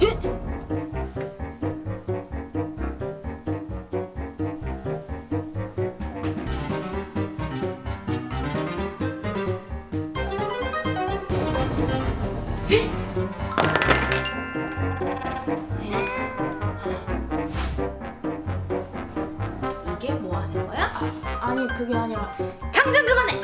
이게 뭐 하는 거야? 그게 아니라 당장 그만해!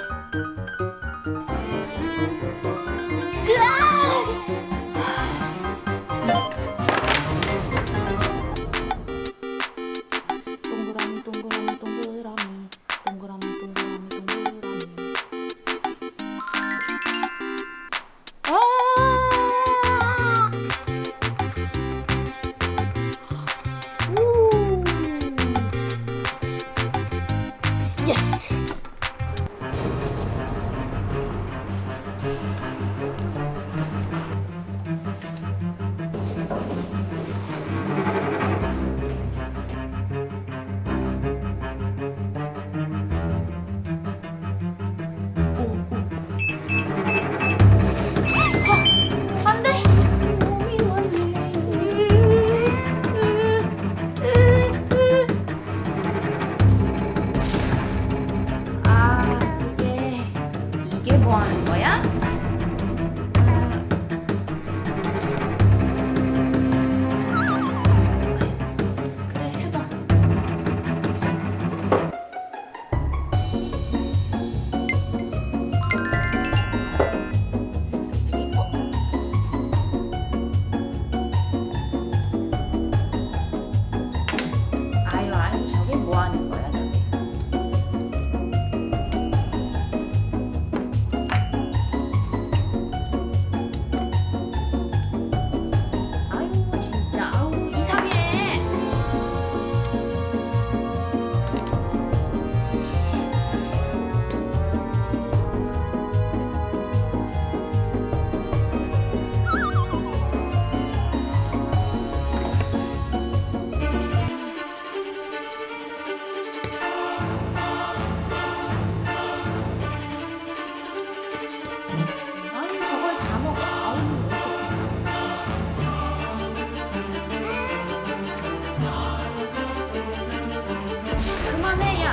one.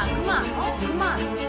그만, 어? 그만.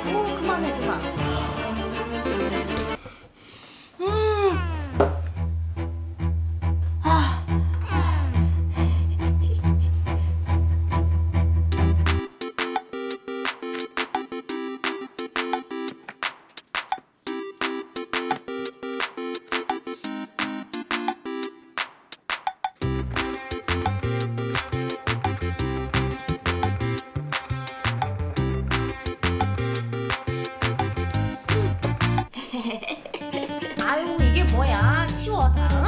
아유 이게 뭐야? 치워 다.